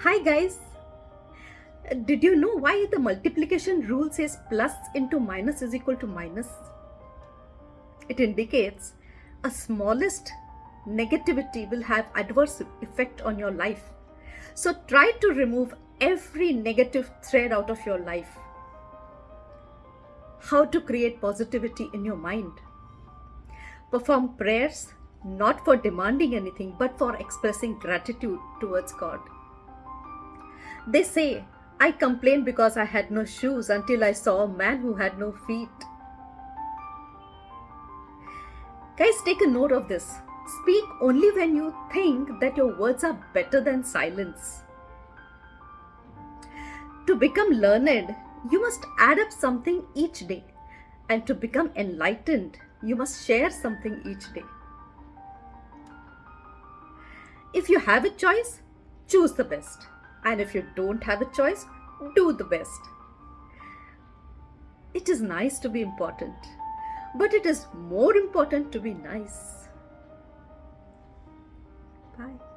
Hi guys! Did you know why the multiplication rule says plus into minus is equal to minus? It indicates a smallest negativity will have adverse effect on your life. So try to remove every negative thread out of your life. How to create positivity in your mind. Perform prayers not for demanding anything but for expressing gratitude towards God. They say, I complained because I had no shoes until I saw a man who had no feet. Guys, take a note of this. Speak only when you think that your words are better than silence. To become learned, you must add up something each day. And to become enlightened, you must share something each day. If you have a choice, choose the best. And if you don't have a choice, do the best. It is nice to be important, but it is more important to be nice. Bye.